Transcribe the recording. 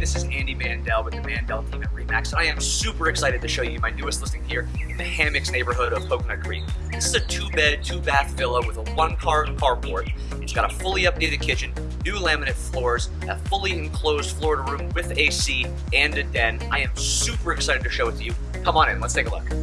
this is Andy Mandel with the Mandel team at Remax. I am super excited to show you my newest listing here in the Hammocks neighborhood of Coconut Creek. This is a two-bed, two-bath villa with a one-car carport. It's got a fully updated kitchen, new laminate floors, a fully enclosed Florida room with AC and a den. I am super excited to show it to you. Come on in, let's take a look.